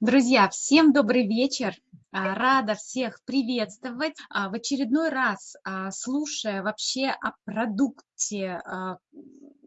Друзья, всем добрый вечер. А, рада всех приветствовать. А, в очередной раз, а, слушая вообще о продукте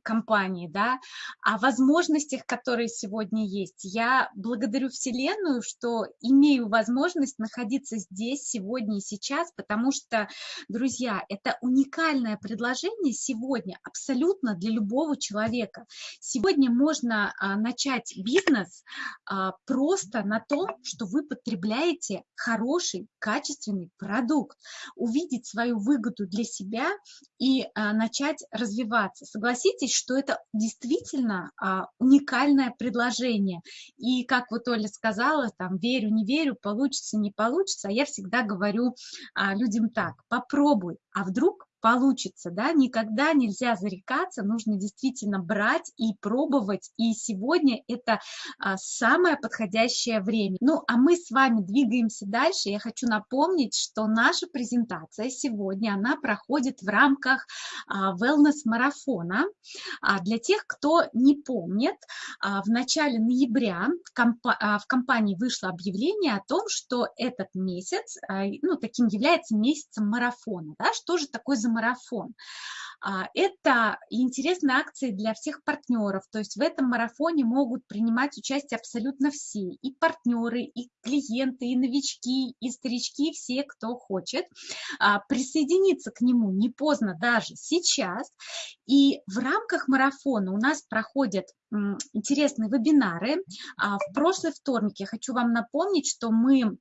компании, да, о возможностях, которые сегодня есть. Я благодарю Вселенную, что имею возможность находиться здесь сегодня и сейчас, потому что, друзья, это уникальное предложение сегодня абсолютно для любого человека. Сегодня можно а, начать бизнес а, просто на том, что вы потребляете хороший, качественный продукт, увидеть свою выгоду для себя и а, начать развиваться. Согласитесь, что это действительно а, уникальное предложение. И как вот Оля сказала, там, верю, не верю, получится, не получится, а я всегда говорю а, людям так, попробуй, а вдруг получится, да, никогда нельзя зарекаться, нужно действительно брать и пробовать, и сегодня это а, самое подходящее время. Ну, а мы с вами двигаемся дальше, я хочу напомнить, что наша презентация сегодня, она проходит в рамках а, wellness-марафона. А, для тех, кто не помнит, а, в начале ноября а, в компании вышло объявление о том, что этот месяц, а, ну, таким является месяцем марафона, да, что же такое за марафон. А, это интересные акции для всех партнеров, то есть в этом марафоне могут принимать участие абсолютно все, и партнеры, и клиенты, и новички, и старички, все, кто хочет. А, присоединиться к нему не поздно даже сейчас. И в рамках марафона у нас проходят интересные вебинары. А, в прошлый вторник я хочу вам напомнить, что мы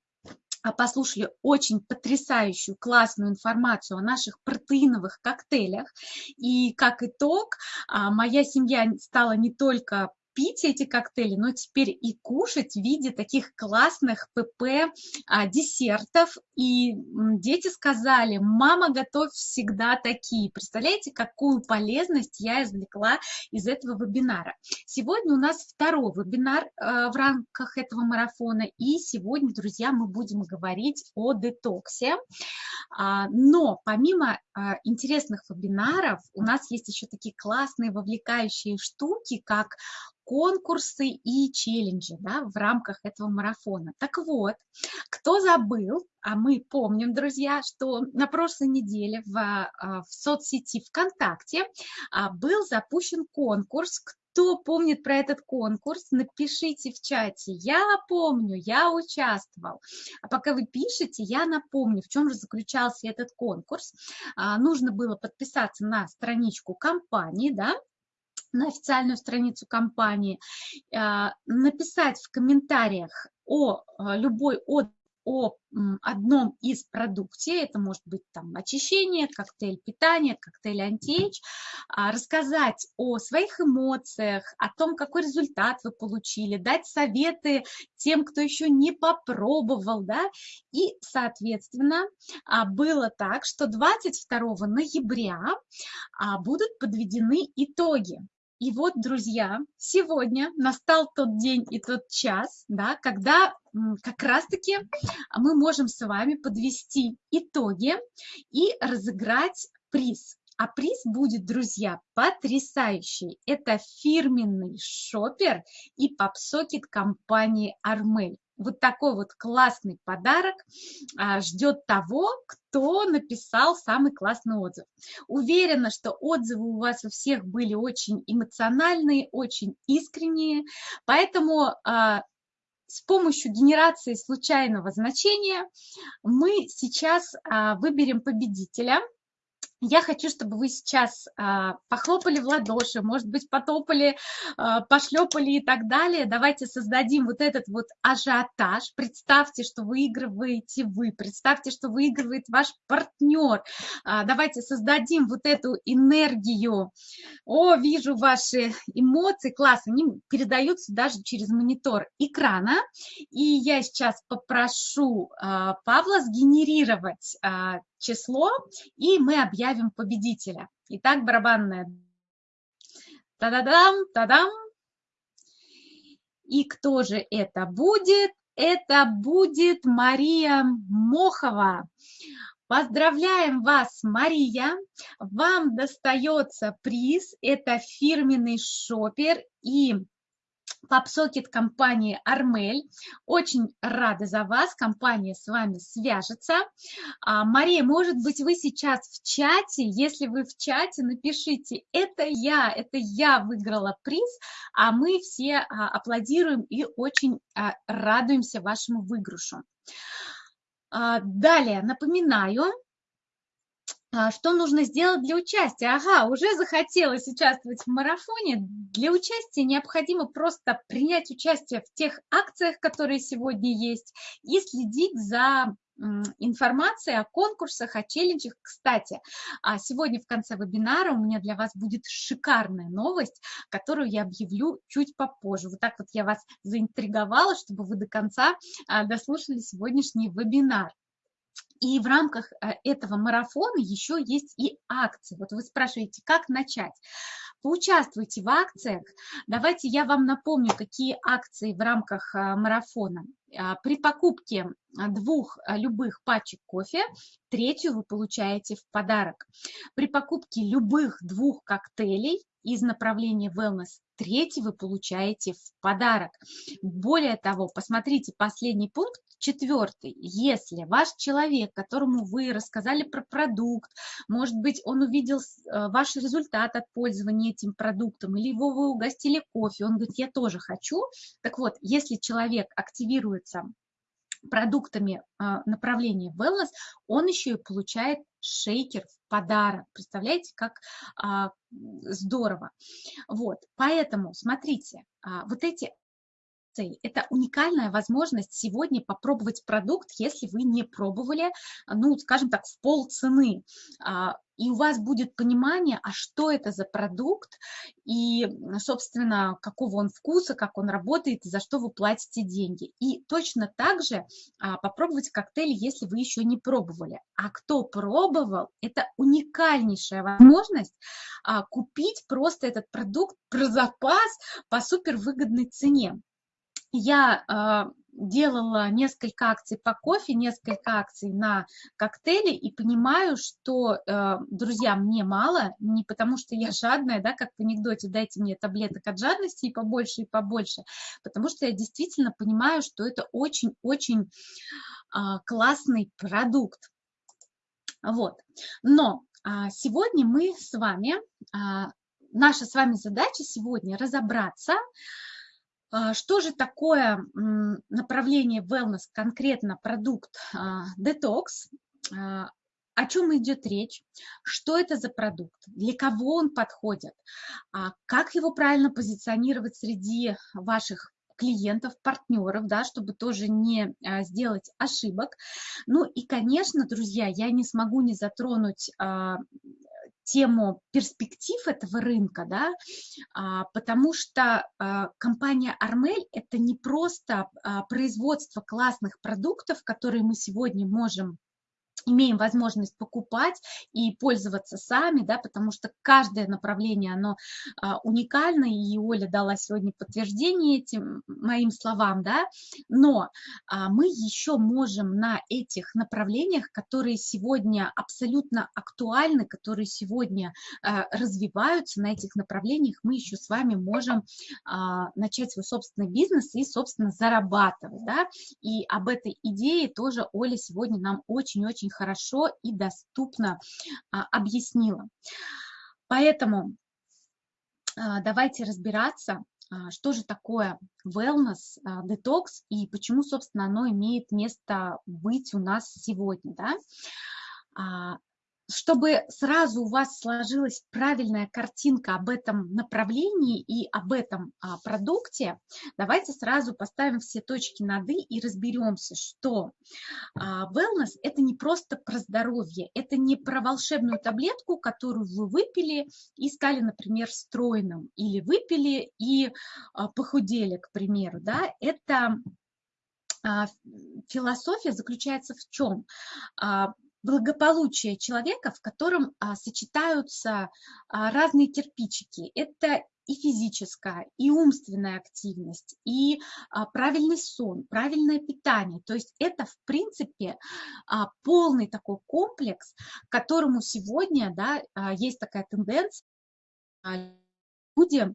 послушали очень потрясающую, классную информацию о наших протеиновых коктейлях. И как итог, а, моя семья стала не только пить эти коктейли, но теперь и кушать в виде таких классных ПП а, десертов. И дети сказали, мама, готовь всегда такие. Представляете, какую полезность я извлекла из этого вебинара. Сегодня у нас второй вебинар а, в рамках этого марафона. И сегодня, друзья, мы будем говорить о детоксе. А, но помимо а, интересных вебинаров у нас есть еще такие классные вовлекающие штуки, как конкурсы и челленджи да, в рамках этого марафона. Так вот, кто забыл, а мы помним, друзья, что на прошлой неделе в, а, в соцсети ВКонтакте а, был запущен конкурс, кто помнит про этот конкурс, напишите в чате. Я помню, я участвовал. А пока вы пишете, я напомню, в чем же заключался этот конкурс. А, нужно было подписаться на страничку компании, да, на официальную страницу компании, а, написать в комментариях о а, любой от о одном из продукте, это может быть там очищение, коктейль питания, коктейль антиэйдж, а, рассказать о своих эмоциях, о том, какой результат вы получили, дать советы тем, кто еще не попробовал, да, и, соответственно, было так, что 22 ноября будут подведены итоги и вот, друзья, сегодня настал тот день и тот час, да, когда как раз-таки мы можем с вами подвести итоги и разыграть приз. А приз будет, друзья, потрясающий. Это фирменный шопер и попсокет компании Армель вот такой вот классный подарок а, ждет того, кто написал самый классный отзыв. Уверена, что отзывы у вас у всех были очень эмоциональные, очень искренние, поэтому а, с помощью генерации случайного значения мы сейчас а, выберем победителя – я хочу, чтобы вы сейчас а, похлопали в ладоши, может быть, потопали, а, пошлепали и так далее. Давайте создадим вот этот вот ажиотаж. Представьте, что выигрываете вы, представьте, что выигрывает ваш партнер. А, давайте создадим вот эту энергию. О, вижу ваши эмоции, класс, они передаются даже через монитор экрана. И я сейчас попрошу Павла сгенерировать число, и мы объявим победителя. Итак, барабанная. Та-да-дам, та-дам. И кто же это будет? Это будет Мария Мохова. Поздравляем вас, Мария! Вам достается приз. Это фирменный шопер и PubSocket компании Армель. Очень рада за вас, компания с вами свяжется. А, Мария, может быть, вы сейчас в чате, если вы в чате, напишите, это я, это я выиграла приз, а мы все а, аплодируем и очень а, радуемся вашему выигрышу. Далее, напоминаю, а, что нужно сделать для участия? Ага, уже захотелось участвовать в марафоне. Для участия необходимо просто принять участие в тех акциях, которые сегодня есть, и следить за информацией о конкурсах, о челленджах. Кстати, а сегодня в конце вебинара у меня для вас будет шикарная новость, которую я объявлю чуть попозже. Вот так вот я вас заинтриговала, чтобы вы до конца а, дослушали сегодняшний вебинар. И в рамках э, этого марафона еще есть и акции. Вот вы спрашиваете, как начать? Поучаствуйте в акциях. Давайте я вам напомню, какие акции в рамках э, марафона. А, при покупке двух э, любых пачек кофе, третью вы получаете в подарок. При покупке любых двух коктейлей из направления wellness, третий вы получаете в подарок. Более того, посмотрите последний пункт, четвертый. Если ваш человек, которому вы рассказали про продукт, может быть, он увидел э, ваш результат от пользования этим продуктом, или его вы угостили кофе, он говорит, я тоже хочу. Так вот, если человек активируется продуктами а, направления wellness, он еще и получает шейкер в подарок. Представляете, как а, здорово. Вот, поэтому, смотрите, а, вот эти это уникальная возможность сегодня попробовать продукт, если вы не пробовали, ну, скажем так, в пол цены и у вас будет понимание, а что это за продукт, и, собственно, какого он вкуса, как он работает, и за что вы платите деньги. И точно так же а, попробовать коктейль, если вы еще не пробовали. А кто пробовал, это уникальнейшая возможность а, купить просто этот продукт про запас по супервыгодной цене. Я а, делала несколько акций по кофе, несколько акций на коктейли и понимаю, что, э, друзья, мне мало, не потому что я жадная, да, как в анекдоте, дайте мне таблеток от жадности и побольше, и побольше, потому что я действительно понимаю, что это очень-очень а, классный продукт. Вот. Но а, сегодня мы с вами, наша с вами задача сегодня разобраться, что же такое направление wellness, конкретно продукт Detox, а, о чем идет речь, что это за продукт, для кого он подходит, а, как его правильно позиционировать среди ваших клиентов, партнеров, да, чтобы тоже не сделать ошибок. Ну и, конечно, друзья, я не смогу не затронуть тему перспектив этого рынка, да, а, потому что а, компания Армель – это не просто а, производство классных продуктов, которые мы сегодня можем имеем возможность покупать и пользоваться сами, да, потому что каждое направление, оно а, уникально, и Оля дала сегодня подтверждение этим моим словам, да, но а, мы еще можем на этих направлениях, которые сегодня абсолютно актуальны, которые сегодня а, развиваются на этих направлениях, мы еще с вами можем а, начать свой собственный бизнес и, собственно, зарабатывать, да, и об этой идее тоже Оля сегодня нам очень-очень хорошо и доступно а, объяснила. Поэтому а, давайте разбираться, а, что же такое wellness, детокс и почему, собственно, оно имеет место быть у нас сегодня. Да? Чтобы сразу у вас сложилась правильная картинка об этом направлении и об этом а, продукте, давайте сразу поставим все точки над «и» и разберемся, что а, wellness – это не просто про здоровье, это не про волшебную таблетку, которую вы выпили и стали, например, стройным, или выпили и а, похудели, к примеру. Да? Это философия заключается в чем? А, благополучие человека, в котором а, сочетаются а, разные кирпичики. Это и физическая, и умственная активность, и а, правильный сон, правильное питание. То есть это, в принципе, а, полный такой комплекс, которому сегодня да, а, есть такая тенденция. А, люди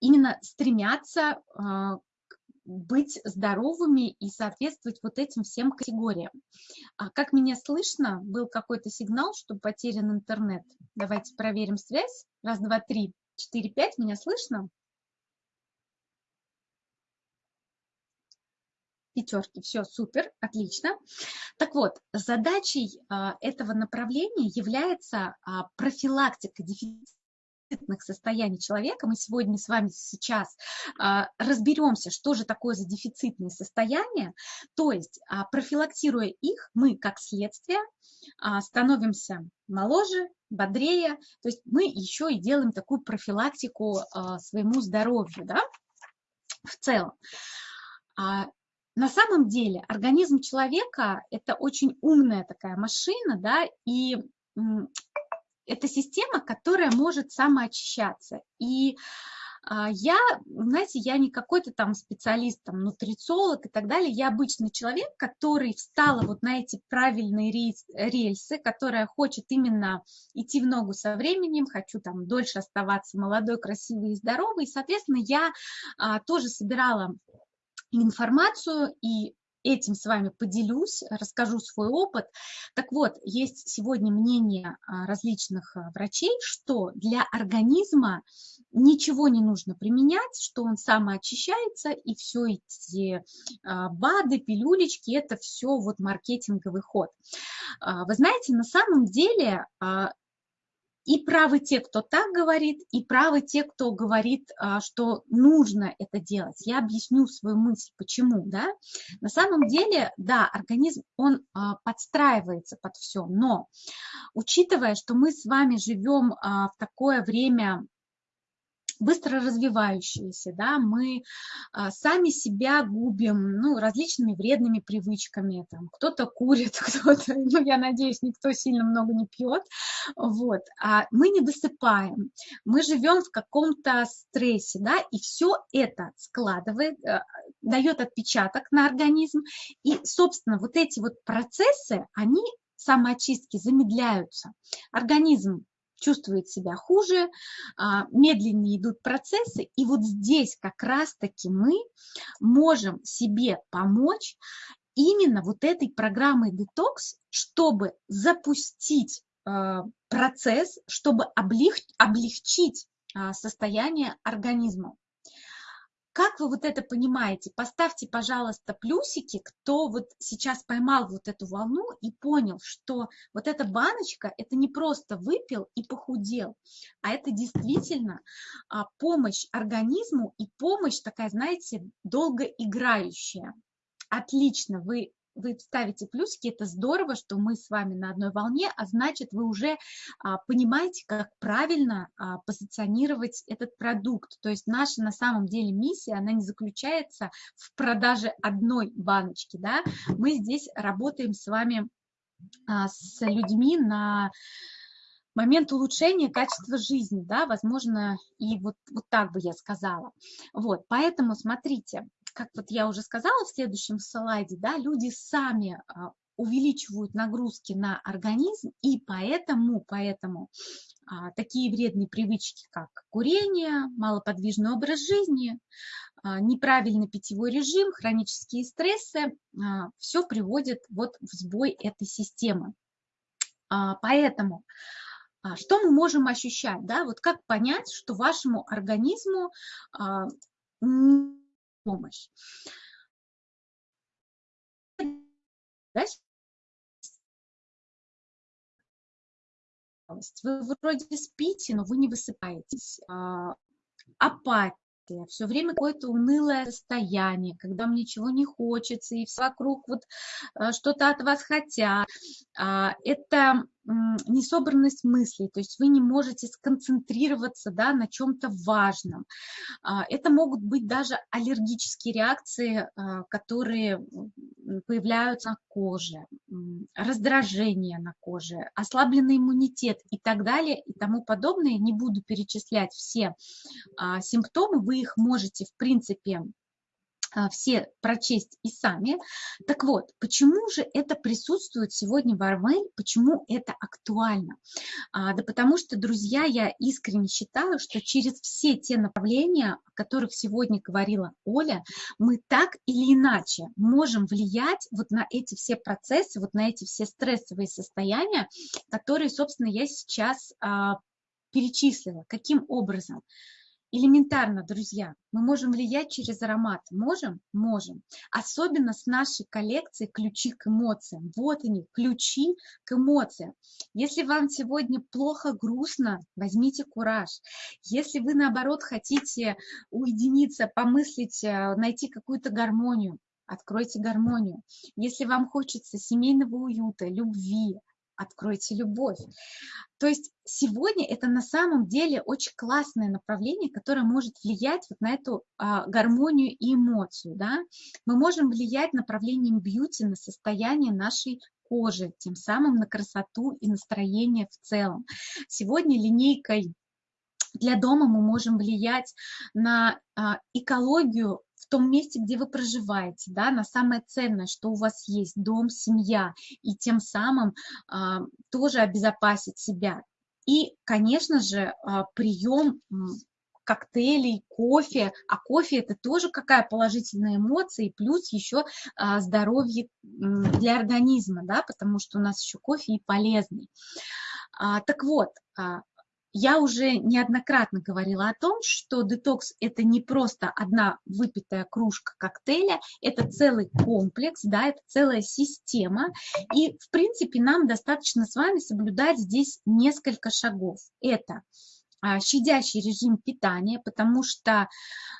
именно стремятся быть здоровыми и соответствовать вот этим всем категориям. А как меня слышно? Был какой-то сигнал, что потерян интернет. Давайте проверим связь. Раз, два, три, четыре, пять. Меня слышно? пятерки. Все, супер, отлично. Так вот, задачей а, этого направления является а, профилактика дефицита состояний человека. Мы сегодня с вами сейчас а, разберемся, что же такое за дефицитные состояния. То есть, а, профилактируя их, мы как следствие а, становимся моложе, бодрее. То есть мы еще и делаем такую профилактику своему здоровью да, в целом. На самом деле организм человека – это очень умная такая машина, да, и это система, которая может самоочищаться. И а, я, знаете, я не какой-то там специалист, там, нутрициолог и так далее, я обычный человек, который встала вот на эти правильные рельсы, которая хочет именно идти в ногу со временем, хочу там дольше оставаться молодой, красивой и здоровой, и, соответственно, я а, тоже собирала информацию и этим с вами поделюсь, расскажу свой опыт. Так вот, есть сегодня мнение а, различных а, врачей, что для организма ничего не нужно применять, что он самоочищается, и все эти а, БАДы, пилюлечки, это все вот маркетинговый ход. Вы знаете, на самом деле и правы те, кто так говорит, и правы те, кто говорит, а, что нужно это делать. Я объясню свою мысль, почему. Да? На самом деле, да, организм, он а, подстраивается под все, но учитывая, что мы с вами живем а, в такое время быстро развивающиеся, да, мы а, сами себя губим, ну, различными вредными привычками, там, кто-то курит, кто-то, ну, я надеюсь, никто сильно много не пьет, вот, а мы не досыпаем, мы живем в каком-то стрессе, да, и все это складывает, э, дает отпечаток на организм, и, собственно, вот эти вот процессы, они самоочистки замедляются. Организм чувствует себя хуже, а, медленнее идут процессы, и вот здесь как раз-таки мы можем себе помочь именно вот этой программой детокс, чтобы запустить а, процесс, чтобы облегчить а, состояние организма. Как вы вот это понимаете? Поставьте, пожалуйста, плюсики, кто вот сейчас поймал вот эту волну и понял, что вот эта баночка, это не просто выпил и похудел, а это действительно а, помощь организму и помощь такая, знаете, долгоиграющая. Отлично, вы вы ставите плюсики, это здорово, что мы с вами на одной волне, а значит, вы уже а, понимаете, как правильно а, позиционировать этот продукт. То есть наша на самом деле миссия, она не заключается в продаже одной баночки, да, мы здесь работаем с вами а, с людьми на момент улучшения качества жизни, да, возможно, и вот, вот так бы я сказала. Вот, поэтому смотрите, как вот я уже сказала в следующем слайде, да, люди сами а, увеличивают нагрузки на организм, и поэтому, поэтому а, такие вредные привычки, как курение, малоподвижный образ жизни, а, неправильный питьевой режим, хронические стрессы, а, все приводит вот в сбой этой системы. А, поэтому а, что мы можем ощущать, да, вот как понять, что вашему организму а, помощь. Вы вроде спите, но вы не высыпаетесь. А, апатия, все время какое-то унылое состояние, когда вам ничего не хочется, и все вокруг вот э, что-то от вас хотят. А, это несобранность мыслей, то есть вы не можете сконцентрироваться да, на чем-то важном. А, это могут быть даже аллергические реакции, а, которые появляются на коже, раздражение на коже, ослабленный иммунитет и так далее и тому подобное. Не буду перечислять все симптомы, вы их можете в принципе а, все прочесть и сами. Так вот, почему же это присутствует сегодня в Армель, почему это актуально? А, да потому что, друзья, я искренне считаю, что через все те направления, о которых сегодня говорила Оля, мы так или иначе можем влиять вот на эти все процессы, вот на эти все стрессовые состояния, которые, собственно, я сейчас а, перечислила. Каким образом? Элементарно, друзья, мы можем влиять через аромат. Можем? Можем. Особенно с нашей коллекцией ключи к эмоциям. Вот они, ключи к эмоциям. Если вам сегодня плохо, грустно, возьмите кураж. Если вы, наоборот, хотите уединиться, помыслить, э, найти какую-то гармонию, откройте гармонию. Если вам хочется семейного уюта, любви, откройте любовь. То есть сегодня это на самом деле очень классное направление, которое может влиять вот на эту а, гармонию и эмоцию. Да? Мы можем влиять направлением бьюти на состояние нашей кожи, тем самым на красоту и настроение в целом. Сегодня линейкой для дома мы можем влиять на а, экологию в том месте, где вы проживаете, да, на самое ценное, что у вас есть, дом, семья, и тем самым а, тоже обезопасить себя. И, конечно же, а, прием коктейлей, кофе, а кофе это тоже какая положительная эмоция, и плюс еще а, здоровье для организма, да, потому что у нас еще кофе и полезный. А, так вот, а, я уже неоднократно говорила о том, что детокс – это не просто одна выпитая кружка коктейля, это целый комплекс, да, это целая система. И, в принципе, нам достаточно с вами соблюдать здесь несколько шагов. Это а, щадящий режим питания, потому что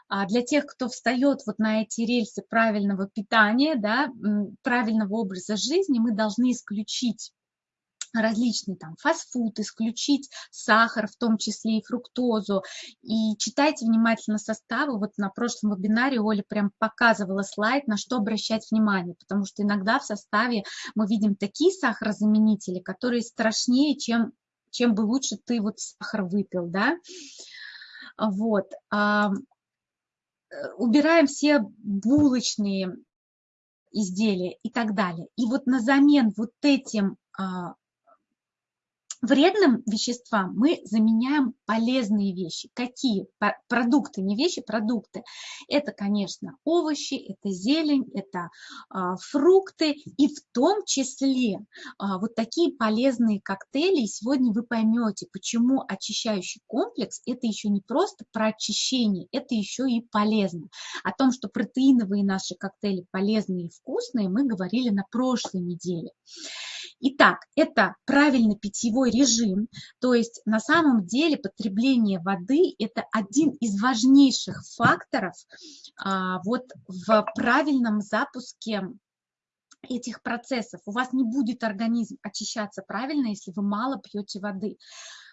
а, для тех, кто встает вот на эти рельсы правильного питания, да, правильного образа жизни, мы должны исключить различный там фастфуд, исключить сахар, в том числе и фруктозу. И читайте внимательно составы. Вот на прошлом вебинаре Оля прям показывала слайд, на что обращать внимание, потому что иногда в составе мы видим такие сахарозаменители, которые страшнее, чем, чем бы лучше ты вот сахар выпил, да. Вот. Э, убираем все булочные изделия и так далее. И вот на замен вот этим а, Вредным веществам мы заменяем полезные вещи. Какие? Продукты, не вещи, продукты. Это, конечно, овощи, это зелень, это а, фрукты и в том числе а, вот такие полезные коктейли. И сегодня вы поймете, почему очищающий комплекс это еще не просто про очищение, это еще и полезно. О том, что протеиновые наши коктейли полезные и вкусные, мы говорили на прошлой неделе. Итак, это правильный питьевой режим, то есть на самом деле потребление воды – это один из важнейших факторов а, вот в правильном запуске этих процессов. У вас не будет организм очищаться правильно, если вы мало пьете воды.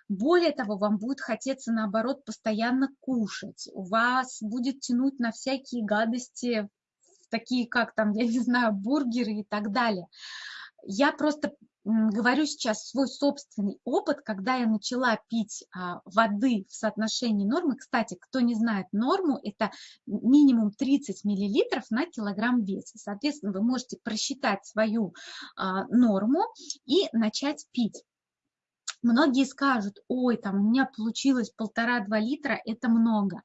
Более того, вам будет хотеться, наоборот, постоянно кушать. У вас будет тянуть на всякие гадости, такие как там, я не знаю, бургеры и так далее. Я просто говорю сейчас свой собственный опыт, когда я начала пить а, воды в соотношении нормы. Кстати, кто не знает норму, это минимум 30 миллилитров на килограмм веса. Соответственно, вы можете просчитать свою а, норму и начать пить. Многие скажут, ой, там у меня получилось полтора-два литра, это много.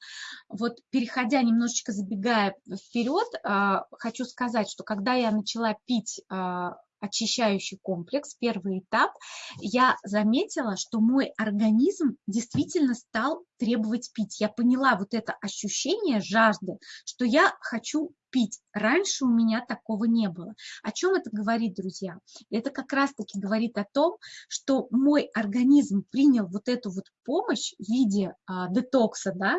Вот переходя немножечко, забегая вперед, а, хочу сказать, что когда я начала пить очищающий комплекс, первый этап, я заметила, что мой организм действительно стал требовать пить. Я поняла вот это ощущение жажды, что я хочу пить. Раньше у меня такого не было. О чем это говорит, друзья? Это как раз-таки говорит о том, что мой организм принял вот эту вот помощь в виде а, детокса, да,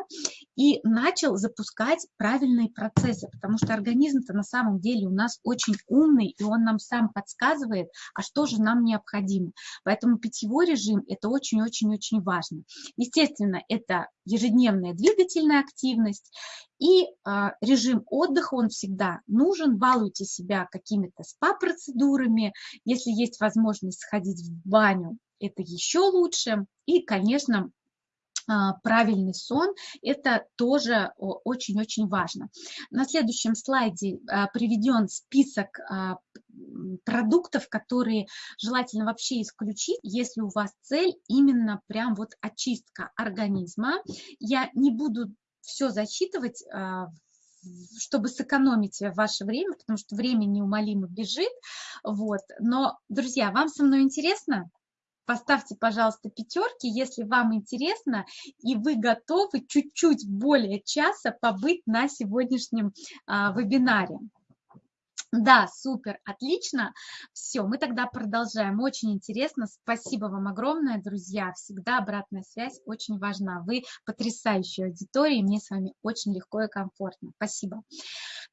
и начал запускать правильные процессы, потому что организм-то на самом деле у нас очень умный, и он нам сам подсказывает, а что же нам необходимо. Поэтому питьевой режим – это очень-очень-очень важно. Естественно, это ежедневная двигательная активность, и а, режим отдыха, он всегда нужен. Балуйте себя какими-то спа-процедурами. Если есть возможность сходить в баню, это еще лучше. И, конечно, правильный сон, это тоже очень-очень важно. На следующем слайде а, приведен список а, продуктов, которые желательно вообще исключить, если у вас цель именно прям вот очистка организма. Я не буду все зачитывать, чтобы сэкономить ваше время, потому что время неумолимо бежит. Вот. Но, друзья, вам со мной интересно? Поставьте, пожалуйста, пятерки, если вам интересно, и вы готовы чуть-чуть более часа побыть на сегодняшнем а, вебинаре. Да, супер, отлично. Все, мы тогда продолжаем. Очень интересно. Спасибо вам огромное, друзья. Всегда обратная связь очень важна. Вы потрясающая аудитория, мне с вами очень легко и комфортно. Спасибо.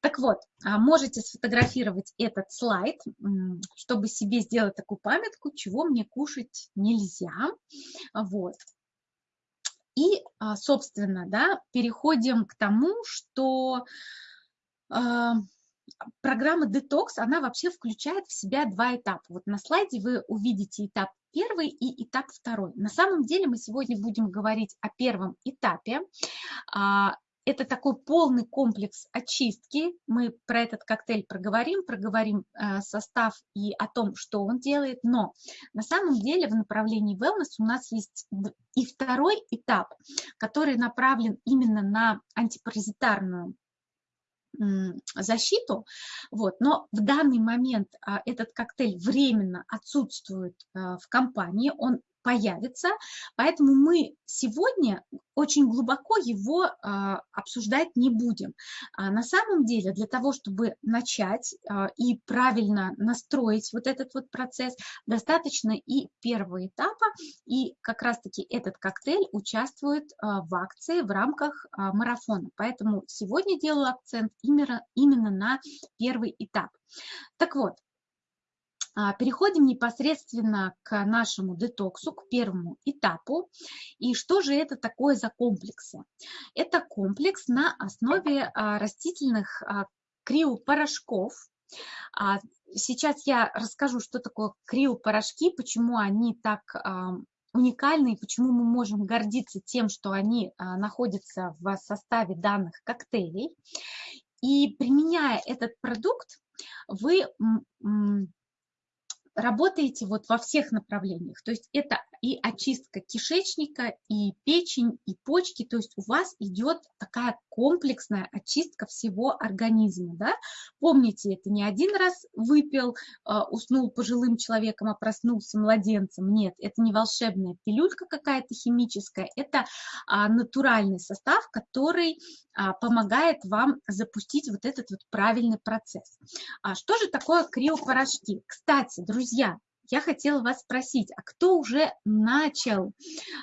Так вот, а, можете сфотографировать этот слайд, чтобы себе сделать такую памятку, чего мне кушать нельзя. Вот. И, а, собственно, да, переходим к тому, что а, программа Detox, она вообще включает в себя два этапа. Вот на слайде вы увидите этап первый и этап второй. На самом деле мы сегодня будем говорить о первом этапе. А, это такой полный комплекс очистки. Мы про этот коктейль проговорим, проговорим э, состав и о том, что он делает. Но на самом деле в направлении wellness у нас есть и второй этап, который направлен именно на антипаразитарную защиту, вот, но в данный момент а, этот коктейль временно отсутствует а, в компании, он появится, поэтому мы сегодня очень глубоко его а, обсуждать не будем. А на самом деле для того, чтобы начать а, и правильно настроить вот этот вот процесс, достаточно и первого этапа, и как раз-таки этот коктейль участвует а, в акции в рамках а, марафона. Поэтому сегодня делаю акцент именно, именно на первый этап. Так вот, переходим непосредственно к нашему детоксу, к первому этапу. И что же это такое за комплексы? Это комплекс на основе а, растительных а, криопорошков. Сейчас я расскажу, что такое криопорошки, почему они так уникальны и почему мы можем гордиться тем, что они находятся в составе данных коктейлей. И применяя этот продукт, вы работаете вот во всех направлениях. То есть это и очистка кишечника, и печень, и почки. То есть у вас идет такая комплексная очистка всего организма. Да? Помните, это не один раз выпил, а, уснул пожилым человеком, а проснулся младенцем. Нет, это не волшебная пилюлька какая-то химическая, это а, натуральный состав, который а, помогает вам запустить вот этот вот правильный процесс. Что же такое криопорошки? Кстати, друзья, я хотела вас спросить, а кто уже начал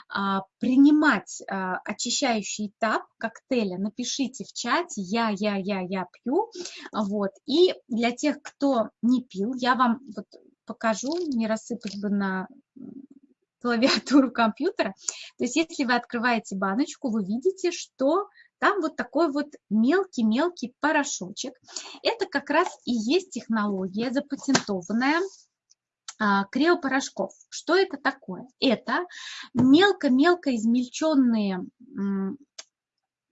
а, принимать а, очищающий этап коктейля? Напишите в чате «я, я, я, я пью». Вот. И для тех, кто не пил, я вам вот покажу, не рассыпать бы на клавиатуру компьютера. То есть если вы открываете баночку, вы видите, что там вот такой вот мелкий-мелкий порошочек. Это как раз и есть технология запатентованная а, криопорошков. Что это такое? Это мелко-мелко измельченные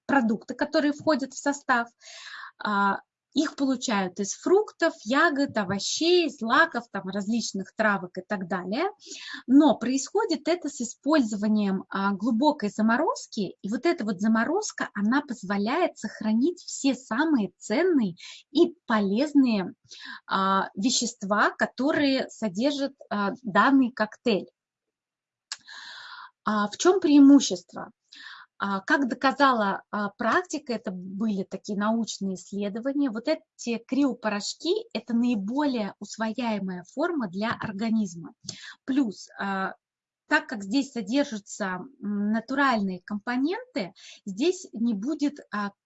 продукты, которые входят в состав, а, их получают из фруктов, ягод, овощей, злаков, там, различных травок и так далее. Но происходит это с использованием а, глубокой заморозки. И вот эта вот заморозка, она позволяет сохранить все самые ценные и полезные а, вещества, которые содержит а, данный коктейль. В чем преимущество? А, как доказала а, практика, это были такие научные исследования, вот эти криопорошки – это наиболее усвояемая форма для организма. Плюс а, так как здесь содержатся натуральные компоненты, здесь не будет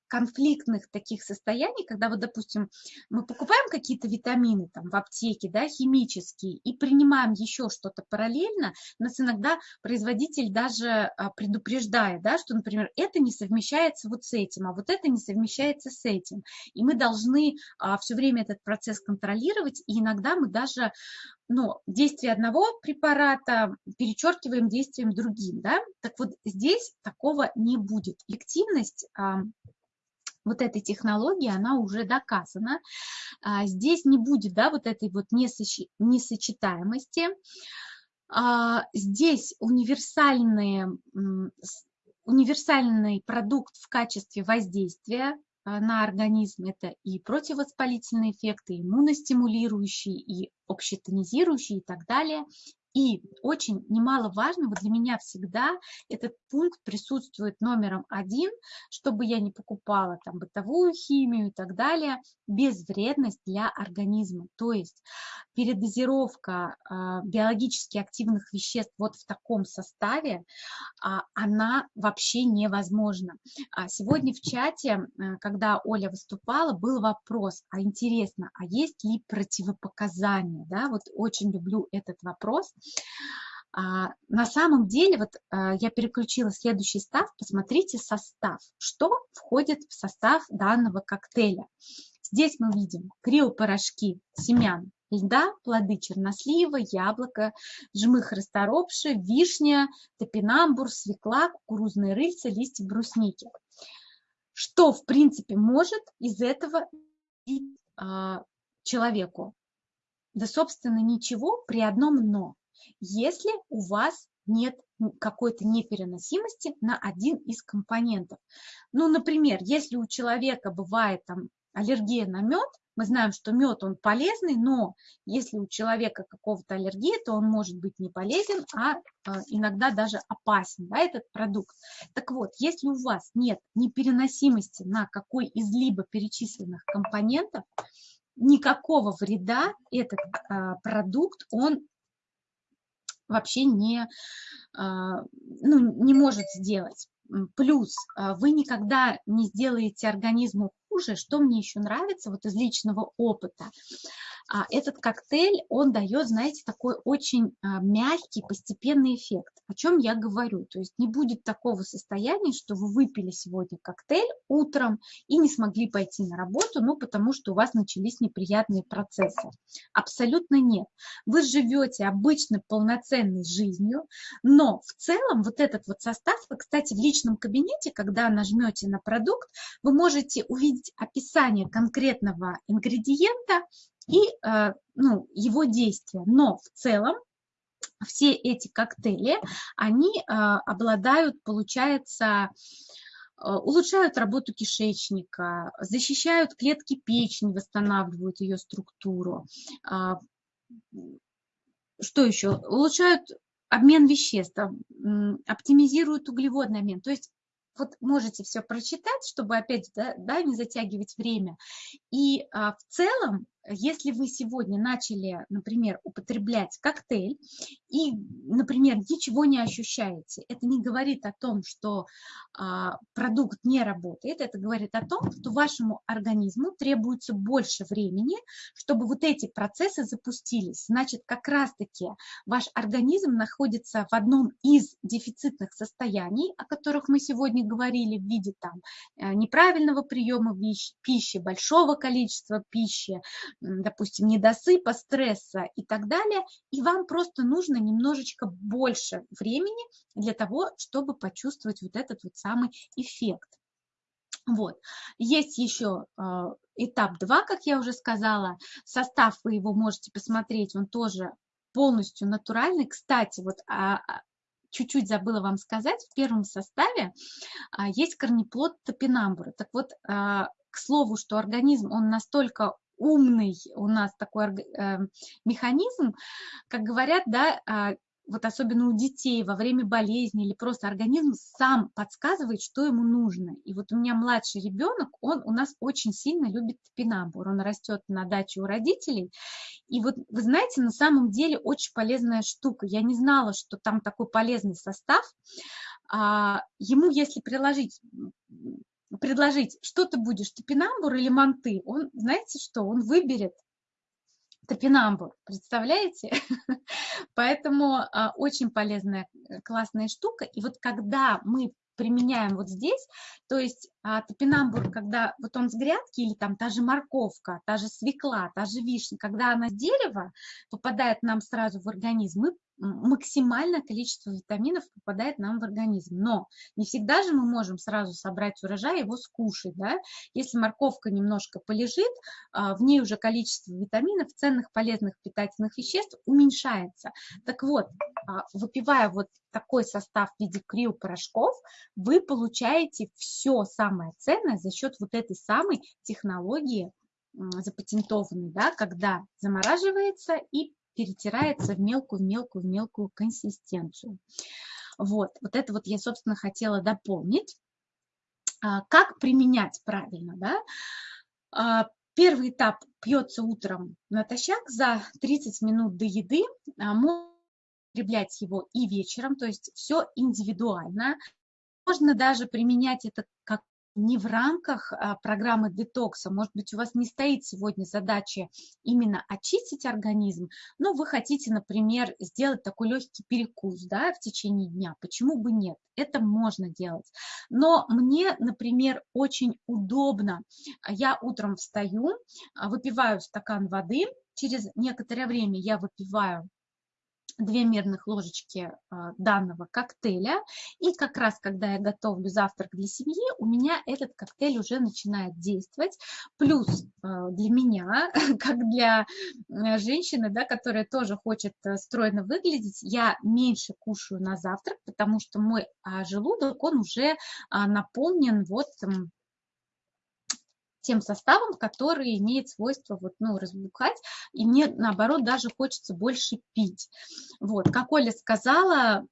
конфликтных таких состояний, когда вот, допустим, мы покупаем какие-то витамины там в аптеке, да, химические, и принимаем еще что-то параллельно, нас иногда производитель даже а, предупреждает, да, что, например, это не совмещается вот с этим, а вот это не совмещается с этим. И мы должны а, все время этот процесс контролировать, и иногда мы даже ну, действие одного препарата перечеркиваем действием другим, да, так вот здесь такого не будет. Эффективность вот этой технологии, она уже доказана. А, здесь не будет да, вот этой вот несочетаемости. А, здесь универсальный, универсальный продукт в качестве воздействия а, на организм. Это и противовоспалительные эффекты, и иммуностимулирующие, и общетонизирующие и так далее. И очень немаловажно, вот для меня всегда этот пункт присутствует номером один, чтобы я не покупала там бытовую химию и так далее, безвредность для организма. То есть передозировка э, биологически активных веществ вот в таком составе, э, она вообще невозможна. А сегодня в чате, э, когда Оля выступала, был вопрос, а интересно, а есть ли противопоказания? Да? Вот очень люблю этот вопрос. А, на самом деле, вот а, я переключила следующий став, посмотрите состав, что входит в состав данного коктейля. Здесь мы видим криопорошки семян льда, плоды чернослива, яблоко, жмых расторопши, вишня, топинамбур, свекла, кукурузные рыльца, листья брусники. Что, в принципе, может из этого а, человеку? Да, собственно, ничего при одном «но» если у вас нет какой-то непереносимости на один из компонентов. Ну, например, если у человека бывает там аллергия на мед, мы знаем, что мед он полезный, но если у человека какого-то аллергия, то он может быть не полезен, а, а иногда даже опасен, да, этот продукт. Так вот, если у вас нет непереносимости на какой из либо перечисленных компонентов, никакого вреда этот а, продукт он вообще не, а, ну, не может сделать. Плюс а, вы никогда не сделаете организму хуже. Что мне еще нравится вот из личного опыта? А этот коктейль, он дает, знаете, такой очень а, мягкий, постепенный эффект. О чем я говорю? То есть не будет такого состояния, что вы выпили сегодня коктейль утром и не смогли пойти на работу, ну, потому что у вас начались неприятные процессы. Абсолютно нет. Вы живете обычно полноценной жизнью, но в целом вот этот вот состав, вы, кстати, в личном кабинете, когда нажмете на продукт, вы можете увидеть описание конкретного ингредиента, и э, ну, его действия. Но в целом все эти коктейли, они э, обладают, получается, э, улучшают работу кишечника, защищают клетки печени, восстанавливают ее структуру. А, что еще? Улучшают обмен веществ, оптимизируют углеводный обмен. То есть вот можете все прочитать, чтобы опять да, да, не затягивать время. И а, в целом если вы сегодня начали, например, употреблять коктейль и, например, ничего не ощущаете, это не говорит о том, что а, продукт не работает, это говорит о том, что вашему организму требуется больше времени, чтобы вот эти процессы запустились. Значит, как раз-таки ваш организм находится в одном из дефицитных состояний, о которых мы сегодня говорили в виде там э, неправильного приема пищи, большого количества пищи, допустим, недосыпа, стресса и так далее, и вам просто нужно немножечко больше времени для того, чтобы почувствовать вот этот вот самый эффект. Вот. Есть еще э, этап 2, как я уже сказала. Состав вы его можете посмотреть, он тоже полностью натуральный. Кстати, вот а, а, чуть-чуть забыла вам сказать, в первом составе а, есть корнеплод топинамбура. Так вот, а, к слову, что организм, он настолько умный у нас такой э, механизм, как говорят, да, а, вот особенно у детей во время болезни или просто организм сам подсказывает, что ему нужно. И вот у меня младший ребенок, он у нас очень сильно любит топинамбур. Он растет на даче у родителей. И вот вы знаете, на самом деле очень полезная штука. Я не знала, что там такой полезный состав. А, ему, если приложить предложить, что ты будешь, топинамбур или манты, он, знаете что, он выберет топинамбур, представляете? Поэтому а, очень полезная, э, классная штука. И вот когда мы применяем вот здесь, то есть а, топинамбур, когда вот он с грядки или там та же морковка, та же свекла, та же вишня, когда она с дерева попадает нам сразу в организм, мы максимальное количество витаминов попадает нам в организм. Но не всегда же мы можем сразу собрать урожай и его скушать. Да? Если морковка немножко полежит, а, в ней уже количество витаминов, ценных, полезных питательных веществ уменьшается. Так вот, а, выпивая вот такой состав в виде криопорошков, вы получаете все самое ценное за счет вот этой самой технологии запатентованной, да, когда замораживается и перетирается в мелкую, мелкую, мелкую консистенцию. Вот, вот это вот я, собственно, хотела дополнить. А, как применять правильно, да? А, первый этап пьется утром натощак за 30 минут до еды. А, можно употреблять его и вечером, то есть все индивидуально. Можно даже применять это как не в рамках а, программы детокса. Может быть, у вас не стоит сегодня задача именно очистить организм, но вы хотите, например, сделать такой легкий перекус да, в течение дня. Почему бы нет? Это можно делать. Но мне, например, очень удобно. Я утром встаю, а, выпиваю стакан воды, через некоторое время я выпиваю две мерных ложечки а, данного коктейля. И как раз, когда я готовлю завтрак для семьи, у меня этот коктейль уже начинает действовать. Плюс а, для меня, как для э, женщины, да, которая тоже хочет э, стройно выглядеть, я меньше кушаю на завтрак, потому что мой а, желудок, он уже наполнен вот тем составом, который имеет свойство вот, ну, разбухать, и мне, наоборот, даже хочется больше пить. Вот, как Оля сказала,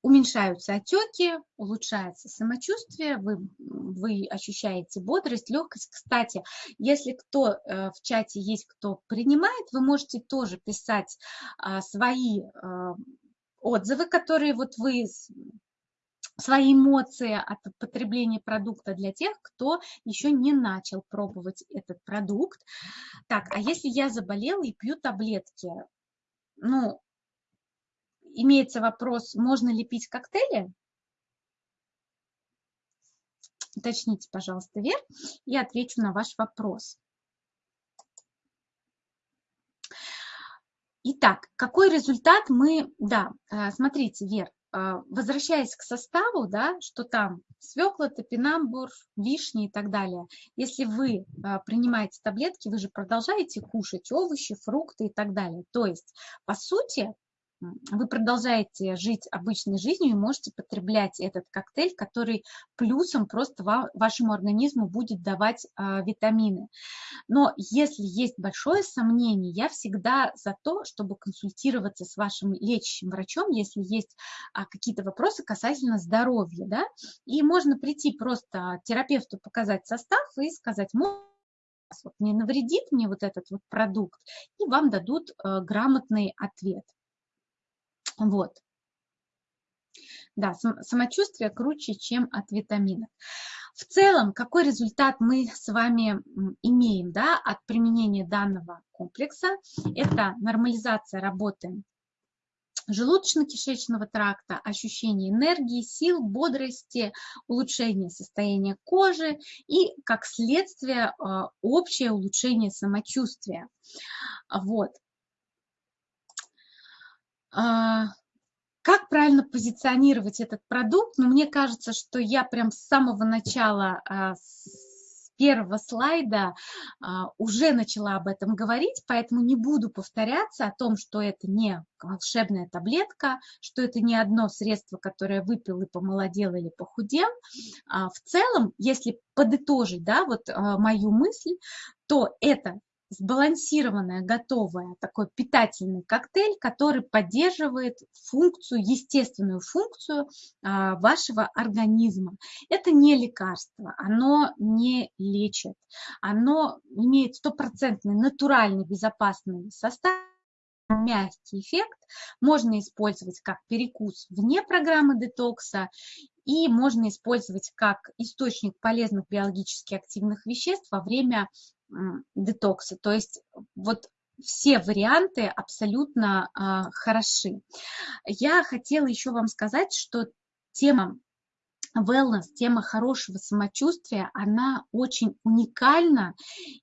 уменьшаются отеки, улучшается самочувствие, вы, вы ощущаете бодрость, легкость. Кстати, если кто э, в чате есть, кто принимает, вы можете тоже писать а, свои а, отзывы, которые вот вы свои эмоции от потребления продукта для тех, кто еще не начал пробовать этот продукт. Так, а если я заболела и пью таблетки, ну, имеется вопрос, можно ли пить коктейли? Уточните, пожалуйста, Вер, и отвечу на ваш вопрос. Итак, какой результат мы... Да, э, смотрите, Вер, возвращаясь к составу, да, что там свекла, топинамбур, вишни и так далее. Если вы а, принимаете таблетки, вы же продолжаете кушать овощи, фрукты и так далее. То есть, по сути, вы продолжаете жить обычной жизнью и можете потреблять этот коктейль, который плюсом просто вашему организму будет давать а, витамины. Но если есть большое сомнение, я всегда за то, чтобы консультироваться с вашим лечащим врачом, если есть а, какие-то вопросы касательно здоровья. Да? И можно прийти просто терапевту показать состав и сказать, вот не навредит мне вот этот вот продукт, и вам дадут э, грамотный ответ. Вот. Да, самочувствие круче, чем от витаминов. В целом, какой результат мы с вами имеем да, от применения данного комплекса? Это нормализация работы желудочно-кишечного тракта, ощущение энергии, сил, бодрости, улучшение состояния кожи и, как следствие, а, общее улучшение самочувствия. Вот. А, как правильно позиционировать этот продукт? Ну, мне кажется, что я прям с самого начала, а, с первого слайда а, уже начала об этом говорить, поэтому не буду повторяться о том, что это не волшебная таблетка, что это не одно средство, которое выпил и помолодел или похудел. В целом, если подытожить да, вот мою мысль, то это сбалансированная, готовая, такой питательный коктейль, который поддерживает функцию, естественную функцию а, вашего организма. Это не лекарство, оно не лечит, оно имеет стопроцентный натуральный безопасный состав, мягкий эффект, можно использовать как перекус вне программы детокса и можно использовать как источник полезных биологически активных веществ во время детокса. То есть вот все варианты абсолютно а, хороши. Я хотела еще вам сказать, что тема wellness, тема хорошего самочувствия, она очень уникальна,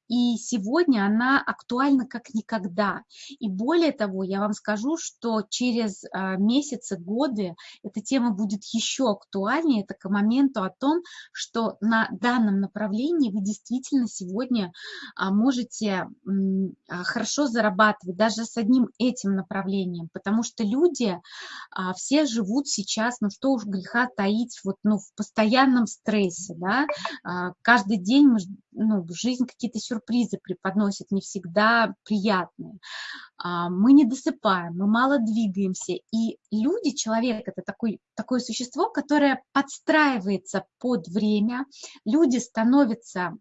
и сегодня она актуальна как никогда. И более того, я вам скажу, что через а, месяцы, годы эта тема будет еще актуальнее. Это к моменту о том, что на данном направлении вы действительно сегодня а, можете а, хорошо зарабатывать даже с одним этим направлением, потому что люди все живут сейчас, ну что уж греха таить, вот, ну, в постоянном стрессе, да, а, каждый день мы, ну, жизнь какие-то сюрпризы преподносит, не всегда приятные. А, мы не досыпаем, мы мало двигаемся, и люди, человек это такой, такое существо, которое подстраивается под время, люди становятся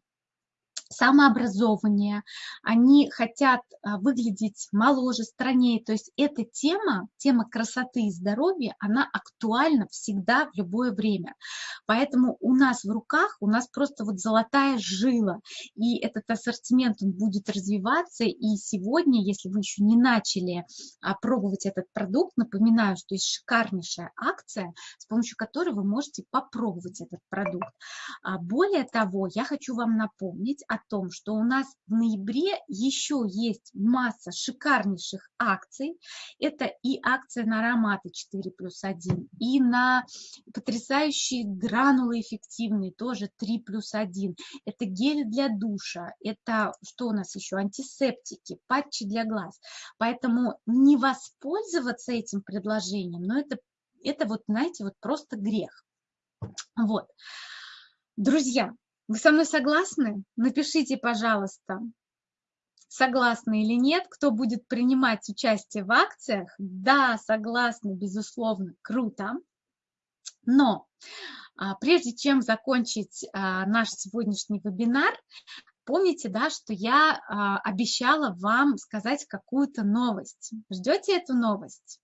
самообразование, они хотят а, выглядеть моложе, страннее. То есть эта тема, тема красоты и здоровья, она актуальна всегда в любое время. Поэтому у нас в руках, у нас просто вот золотая жила, и этот ассортимент он будет развиваться. И сегодня, если вы еще не начали а, пробовать этот продукт, напоминаю, что есть шикарнейшая акция, с помощью которой вы можете попробовать этот продукт. А, более того, я хочу вам напомнить о том, что у нас в ноябре еще есть масса шикарнейших акций. Это и акция на ароматы 4 плюс 1, и на потрясающие гранулы эффективные, тоже 3 плюс 1. Это гели для душа, это что у нас еще? Антисептики, патчи для глаз. Поэтому не воспользоваться этим предложением, но это, это вот, знаете, вот просто грех. Вот. Друзья, вы со мной согласны? Напишите, пожалуйста, согласны или нет, кто будет принимать участие в акциях. Да, согласны, безусловно, круто. Но а, прежде чем закончить а, наш сегодняшний вебинар, помните, да, что я а, обещала вам сказать какую-то новость. Ждете эту новость?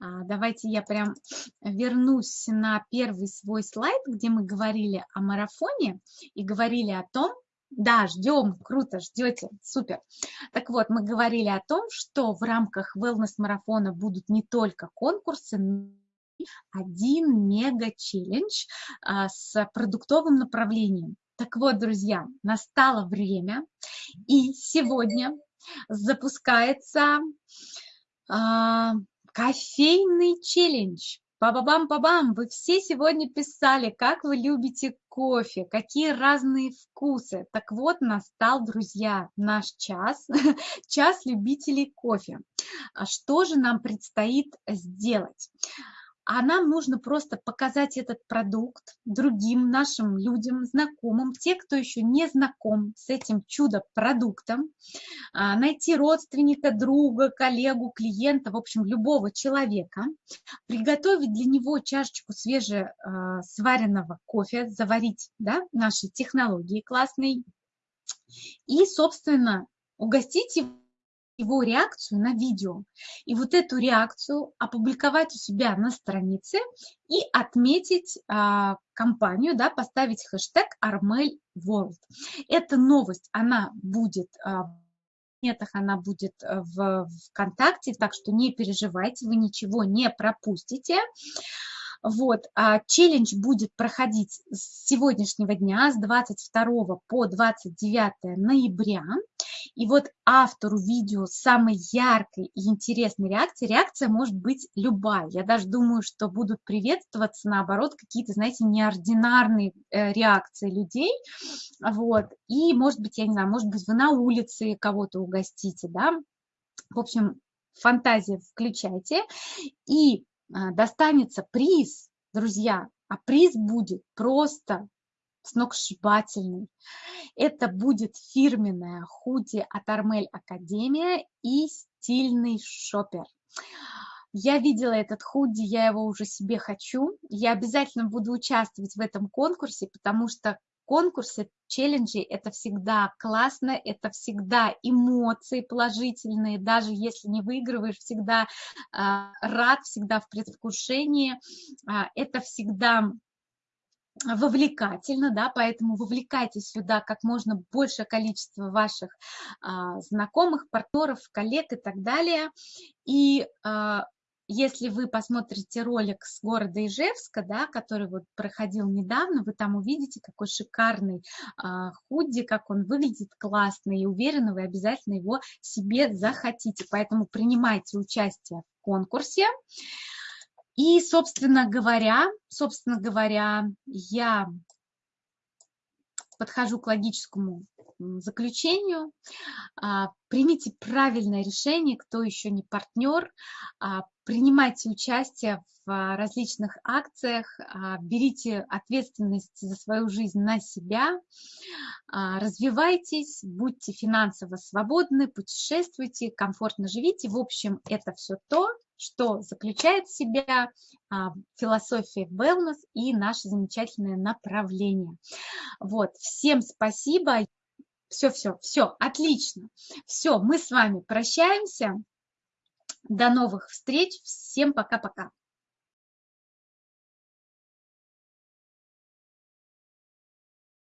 А, давайте я прям вернусь на первый свой слайд, где мы говорили о марафоне и говорили о том, да, ждем, круто, ждете, супер. Так вот, мы говорили о том, что в рамках wellness-марафона будут не только конкурсы, но и один мега-челлендж а, с продуктовым направлением. Так вот, друзья, настало время, и сегодня запускается а, Кофейный челлендж. Па-ба-бам-па-бам! Вы все сегодня писали, как вы любите кофе, какие разные вкусы. Так вот, настал, друзья, наш час, час любителей кофе. А что же нам предстоит сделать? А нам нужно просто показать этот продукт другим нашим людям, знакомым, те, кто еще не знаком с этим чудо-продуктом, а, найти родственника, друга, коллегу, клиента, в общем, любого человека, приготовить для него чашечку свежесваренного а, кофе, заварить да, наши технологии классные. И, собственно, угостить его его реакцию на видео. И вот эту реакцию опубликовать у себя на странице и отметить а, компанию, да, поставить хэштег Armel World. Эта новость, она будет а, планетах она будет э, в ВКонтакте, так что не переживайте, вы ничего не пропустите. Вот, а челлендж будет проходить с сегодняшнего дня, с 22 по 29 ноября. И вот автору видео самой яркой и интересной реакции, реакция может быть любая. Я даже думаю, что будут приветствоваться, наоборот, какие-то, знаете, неординарные э, реакции людей. Вот. И, может быть, я не знаю, может быть, вы на улице кого-то угостите, да. В общем, фантазия включайте. И а, достанется приз, друзья, а приз будет просто сногсшибательный. Это будет фирменная худи от Армель Академия и стильный шопер. Я видела этот худи, я его уже себе хочу. Я обязательно буду участвовать в этом конкурсе, потому что конкурсы, челленджи, это всегда классно, это всегда эмоции положительные, даже если не выигрываешь, всегда а, рад, всегда в предвкушении, а, это всегда вовлекательно, да, поэтому вовлекайте сюда как можно большее количество ваших а, знакомых, партнеров, коллег и так далее. И а, если вы посмотрите ролик с города Ижевска, да, который вот проходил недавно, вы там увидите, какой шикарный а, худи, как он выглядит классно, и уверена, вы обязательно его себе захотите. Поэтому принимайте участие в конкурсе. И, собственно говоря, собственно говоря, я подхожу к логическому заключению. А, примите правильное решение, кто еще не партнер, а, принимайте участие в различных акциях, а, берите ответственность за свою жизнь на себя, развивайтесь, будьте финансово свободны, путешествуйте, комфортно живите. В общем, это все то, что заключает в себя а, философия wellness и наше замечательное направление. Вот, всем спасибо. Все, все, все, отлично. Все, мы с вами прощаемся. До новых встреч. Всем пока-пока.